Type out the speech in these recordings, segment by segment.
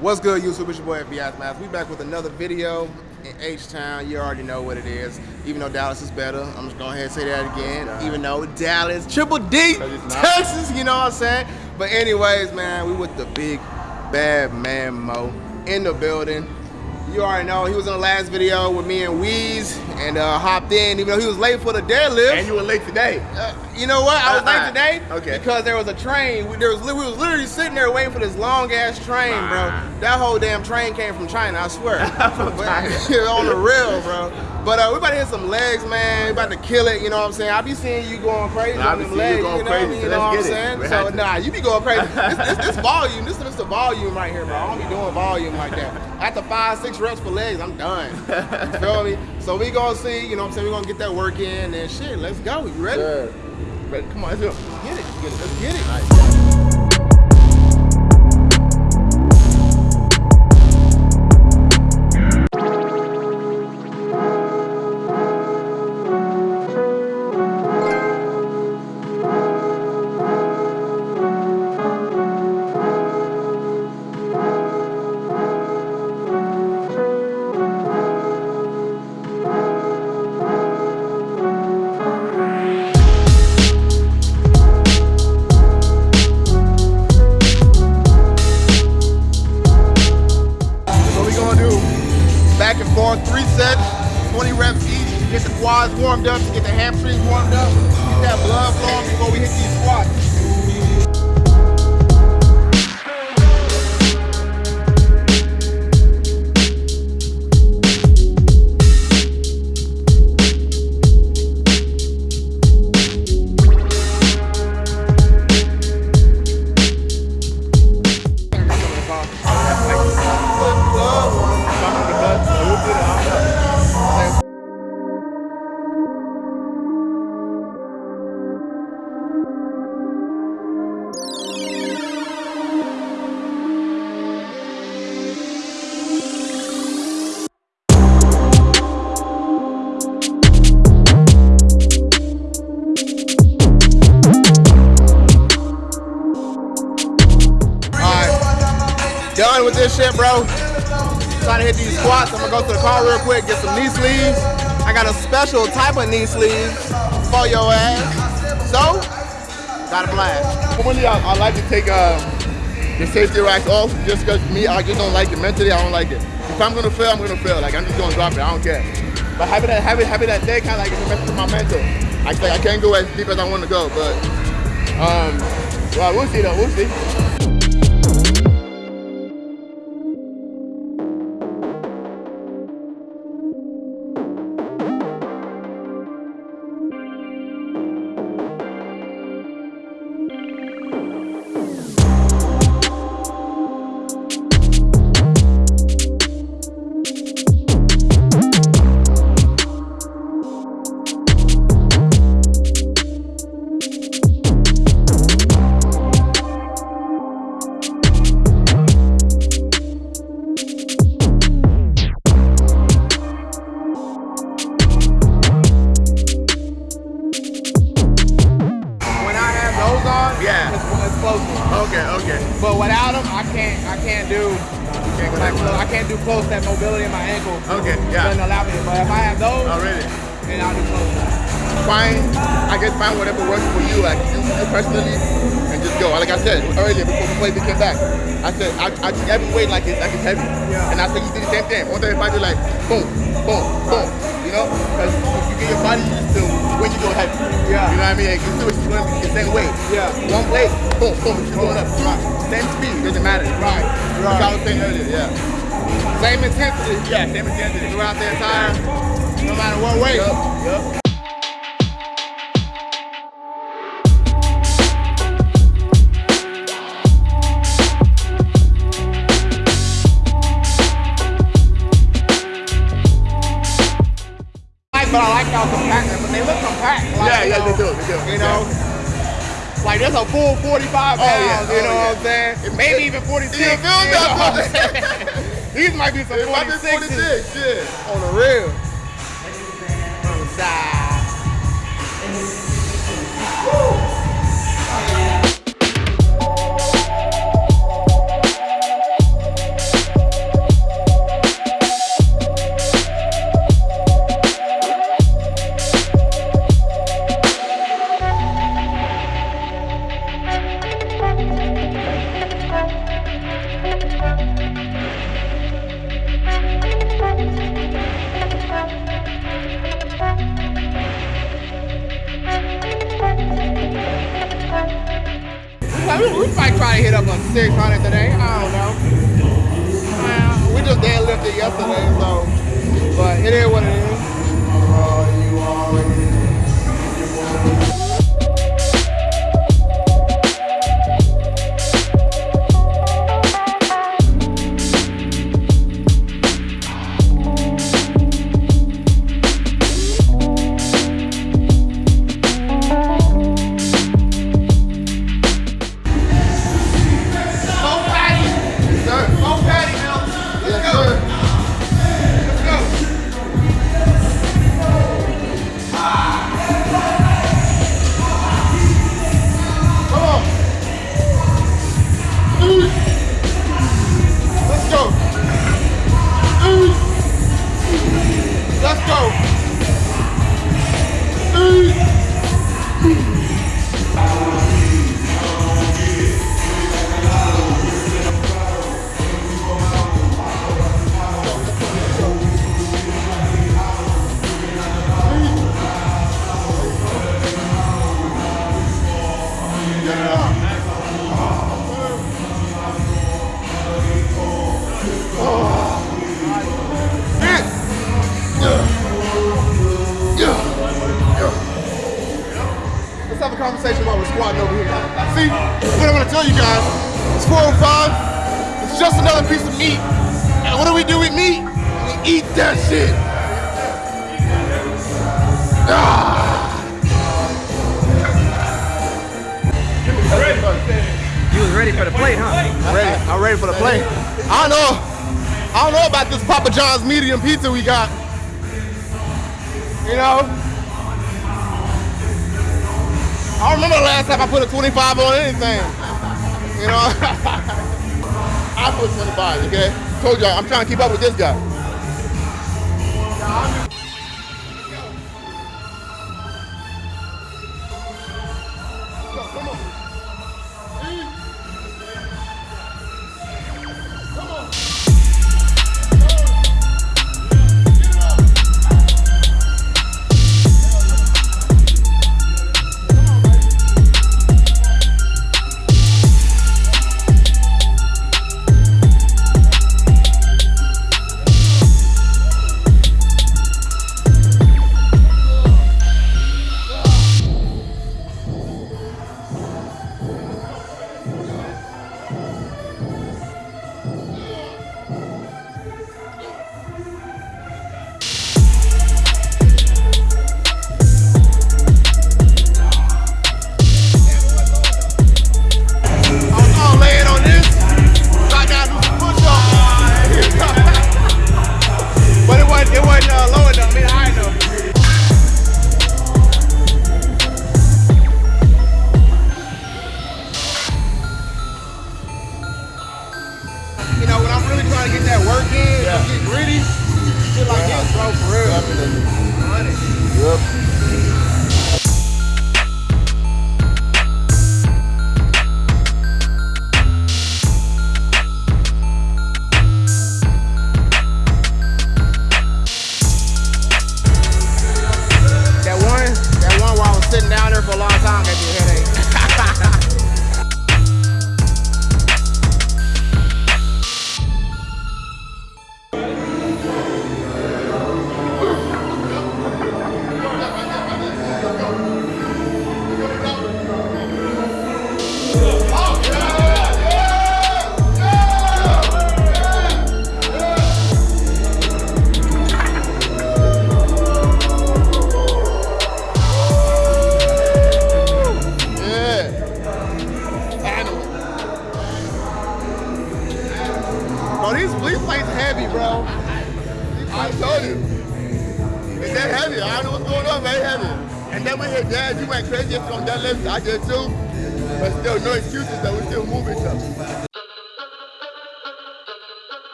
What's good, YouTube? It's your boy FBI Math. We back with another video in H-Town. You already know what it is. Even though Dallas is better, I'm just going ahead and say that again. Even though Dallas, Triple D, Texas, you know what I'm saying? But anyways, man, we with the big bad man Mo in the building. You already know he was in the last video with me and Weez and uh, hopped in, even though he was late for the deadlift. And you were late today. Uh, you know what? I was late Uh-uh. today Okay. because there was a train. We, there was, we was literally sitting there waiting for this long ass train, bro. That whole damn train came from China, I swear. From China. on the rail, bro. But uh, we about to hit some legs, man. We about to kill it. You know what I'm saying? I be seeing you going crazy on them seeing you legs. going you know crazy, what I mean? you know what I'm it. saying? So nah, you be going crazy. this, this, this volume. This is the volume right here, bro. I don't be doing volume like that. After five, six reps for legs, I'm done. You feel me? So we gonna see. You know what I'm saying? We gonna get that work in and shit. Let's go. You ready? Sure. Ready? Come on, let's go. Get it. Get it. Let's get it. Trying to hit these squats. I'm gonna go to the car real quick, get some knee sleeves. I got a special type of knee sleeves for your ass. So, got a blast. Normally, I, I like to take uh, the safety racks off just because me, I just don't like it. Mentally, I don't like it. If I'm gonna fail, I'm gonna fail. Like, I'm just gonna drop it. I don't care. But having that, having, having that day kind of like it messes with my mental. I, say I can't go as deep as I want to go, but um, well, we'll see though. We'll see. Do close that mobility in my ankle. Okay, yeah. Doesn't allow me. to- But if I have those, oh, Already. then I'll do close. Find, I guess find whatever works for you, like you, you personally, and just go. Like I said earlier, before before we came back, I said I, I treat every weight like it's like it's heavy, Yeah. and I said you do the same thing. One day if I do like boom, boom, boom, you know, because if you get your body used to when you go heavy. Yeah. You know what I mean? Like, you still it's going to be the same weight. Yeah. One plate, boom, boom, you're going up. Right. Same speed, doesn't matter. Right, right. I was saying earlier, yeah. Same intensity Yeah, same intensity. throughout the entire, no matter what weight. Yup. Like, but I like y'all compact, but they look compact. Like, Yeah, yeah, know, they do, they do. You know, like there's a full 45 pounds. yeah, you oh, know yeah. what I'm saying? Maybe even 46. You feel me? These might be some It might be 46s 46, yeah. on the real. On the side. Over here. See, what I'm gonna tell you guys, it's 405, it's just another piece of meat. And what do we do with meat? We eat that shit. Ah. You was ready for the plate, huh? I'm ready. I'm ready for the plate. I don't know. I don't know about this Papa John's medium pizza we got. You know? I don't remember the last time I put a 25 on anything. You know? I put 25, okay? Told y'all, I'm trying to keep up with this guy.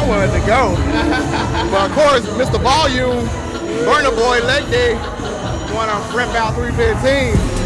I wanted to go. but of course, Mr. Volume, Burner Boy, leg day, want to rip out 315.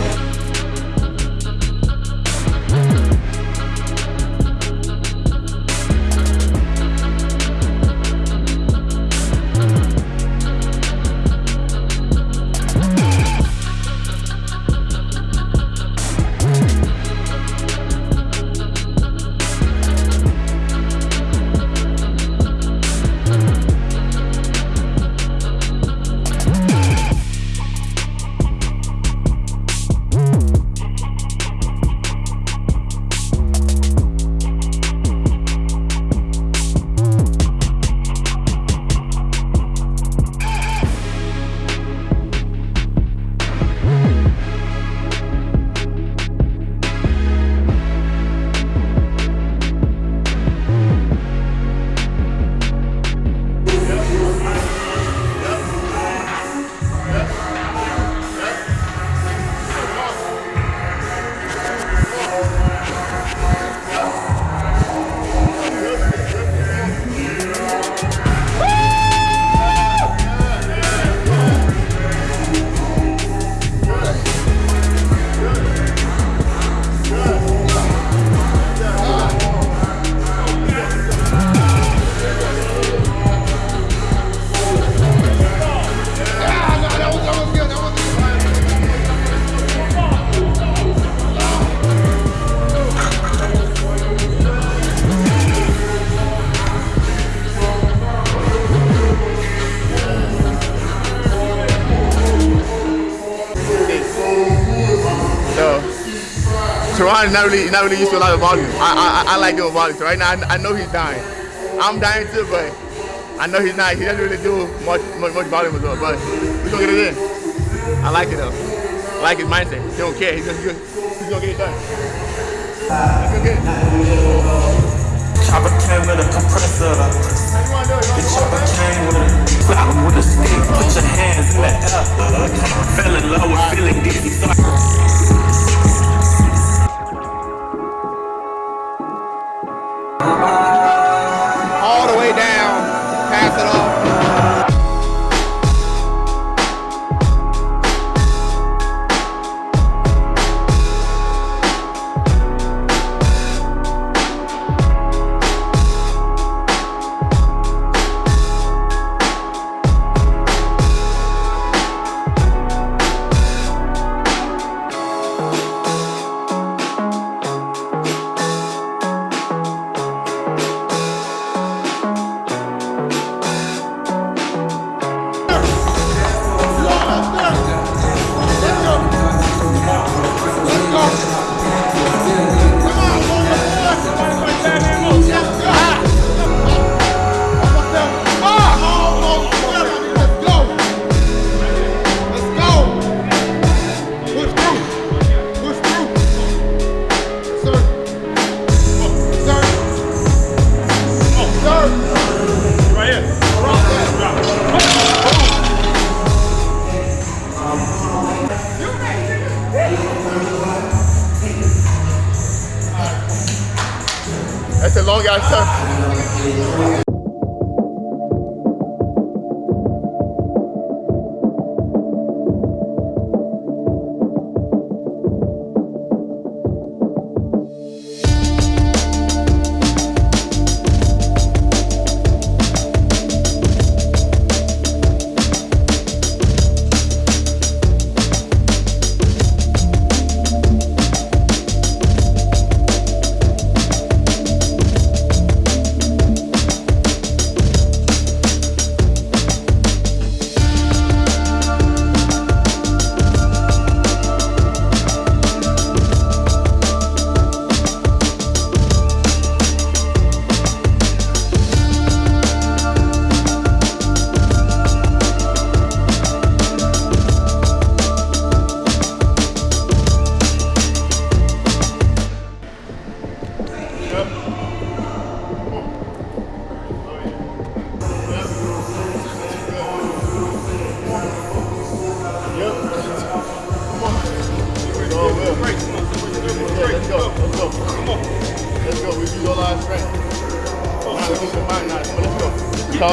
Mind is not really not really used to a lot of volume. I I, I like doing volume. So right now I, I know he's dying. I'm dying too, but I know he's not. He doesn't really do much much, much volume as well. But we're gonna get it in. I like it though. I like his mindset. He don't care. He's gonna, he's gonna get it done. He's gonna get it. Chopper came with a compressor. The chopper came with a flower with a stick. Put your hands in the air. Fell in love with feeling dizzy.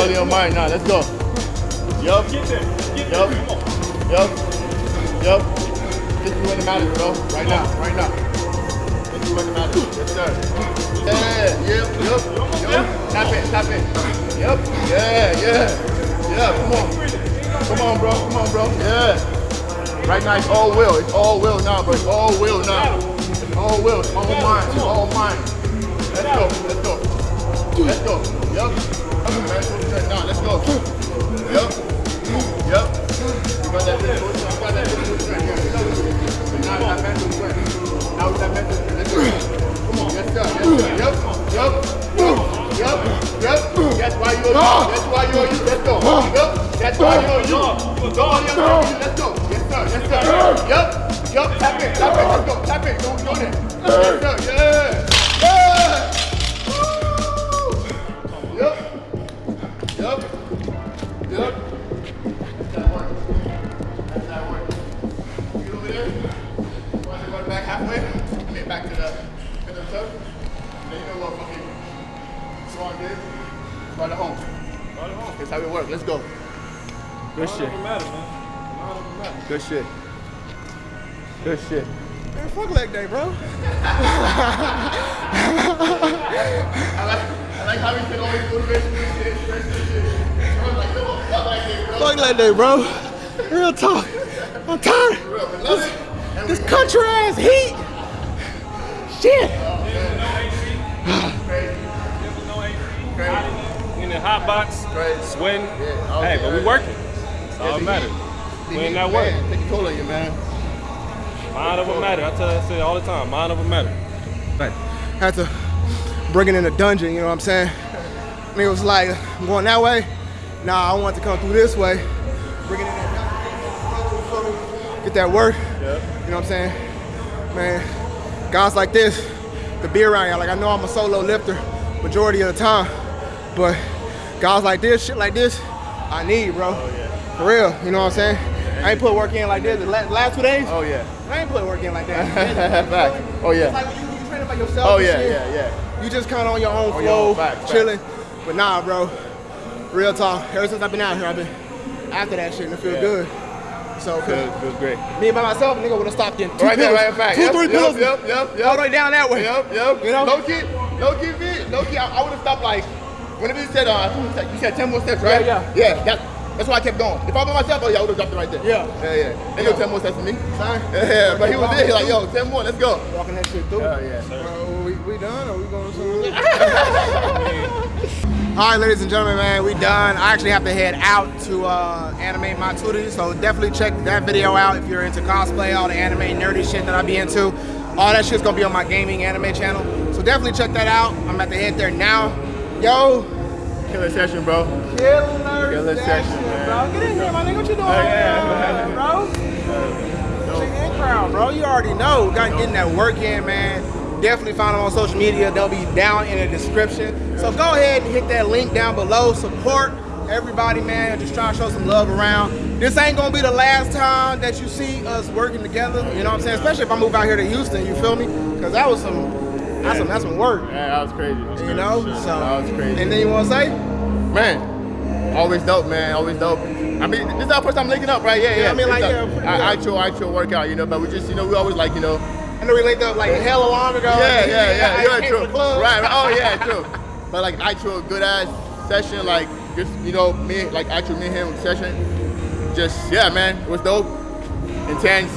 All in your mind now. Let's go. Yup. Yup. Yup. Yup. This is when it matters, bro. Right now. Right now. This is when it matters. Yes, sir. Yeah. Yep. Yup. Yup. Tap it. Tap it. Yup. Yeah. Yeah. Yeah. Come on. Come on, bro. Come on, bro. Yeah. Right now, it's all will. It's all will now, bro. It's all will now. It's all will. It's all mine. It's all mine. Let's go. Let's go. Let's go. Yup. Yes, sir. Yup. Yup. Tap it. Tap it. Let's go. Tap it. Don't go there. Yes, sir. Yeah. That's how it works. Let's go. Good shit. Good shit. Good shit. Man, fuck leg day, bro. I like, I like how he said always motivation and shit, stress and shit. I was like, yo, fuck like this, bro. Fuck leg day, bro. Real talk. I'm tired. Real, but love it. And This we- country ass heat. Shit. Crazy. Crazy. in the hot box, sweating. Yeah, oh, hey, but we working. That's all that matters. The We in heat, that work. Take a toll on you, man. Mind over matter. I tell I say it all the time. Mind over matter. But had to bring it in the dungeon, you know what I'm saying? Nigga was like, I'm going that way. Nah, I want to come through this way. Bring it in that dungeon, get that work. You know what I'm saying? Man, guys like this, the be around y'all. Like I know I'm a solo lifter majority of the time, but guys like this, shit like this, I need, bro. Oh, For real, you know what I'm saying? I ain't put work in like this the last two days. Oh yeah. I ain't put work in like that. Oh It's yeah. like you, you training by yourself. Oh yeah, shit. yeah, yeah. You just kind of on your own On flow, own, facts, facts. chilling. But nah, bro. Real talk. Ever since I've been out here, I've been after that shit and it feel Yeah. good. So, Feels, feels great. me by myself, nigga would have stopped in two Right there, right in fact. two, Yep, three yep, pills, Yep, yep, yep. all the way down that way. Yep, yep. You know? Low key, low key, fit. Low key, I, I would have stopped like, whenever you said, uh, you said, 10 more steps, right? Yeah, Yeah, that, that's why I kept going. If I was by myself, oh yeah, I would have dropped it right there. Yeah. Yeah, yeah. They know 10 more steps for me. Son, Yeah, yeah, but he was there, he like, yo, 10 more, let's go. walking that shit through. Oh yeah. Bro, we, we done or we going somewhere? All right, ladies and gentlemen, man, we done. I actually have to head out to uh, animate my tutor, so definitely check that video out if you're into cosplay, all the anime nerdy shit that I be into. All that shit's gonna be on my gaming anime channel, so definitely check that out. I'm about to head there now. Yo, Killer session, bro. killer, Killer session, session, man. bro. Get in here, my nigga. What you doing, yeah. here, bro? Check in crowd, bro. You already know. We got getting that work in, man. Definitely find them on social media. They'll be down in the description. So go ahead and hit that link down below. Support everybody, man. Just trying to show some love around. This ain't gonna be the last time that you see us working together. You know what I'm saying? Especially if I move out here to Houston. You feel me? Because that was some, that's some, that's some work. Yeah, that was crazy. You know? So. That was crazy. And then you wanna say? Man, always dope, man. Always dope. I mean, this is our first time linking up, right? Yeah, yeah. I mean, like, yeah, a- pretty a- much. actual, actual workout, you know. But we just, you know, we always like, you know, I know we linked up like hella long ago. yeah, yeah, yeah, I yeah, true. to. Right, right. Oh, yeah, true. But like actual good ass session, like just you know, me, like actual me and him session. Just yeah, man, it was dope, intense,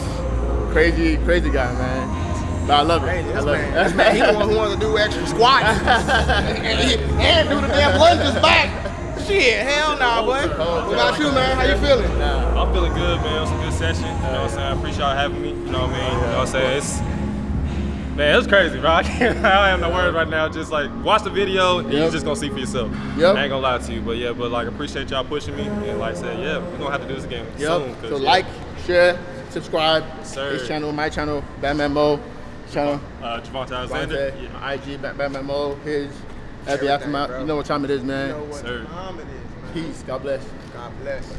crazy, crazy guy, man. But I love it. Crazy. I love man, it. this man, he the one who wants to do extra squats and, he- and do the damn lunges back. Shit, hell nah, boy. What about you, man? How you feeling? I'm feeling good, man. It was a good session. You know what I'm saying? I appreciate y'all having me. You know what I mean? You know what I'm saying? It's man, it was crazy, bro. I can't I have no words right now. Just like watch the video and you're just gonna see for yourself. Yep. I ain't gonna lie to you. But yeah, but like appreciate y'all pushing me. And like I said, yeah, we're gonna have to do this again soon. So yeah, like, share, subscribe. sir. His channel, my channel, Batman Mo. Channel. uh Javante Alexander. Devontae, Yeah. my IG, Bat- Batman Mo. His. Every Everything, aftermath. You know what time it is, man. You know what Sir. time it is, man. Peace. God bless. God bless.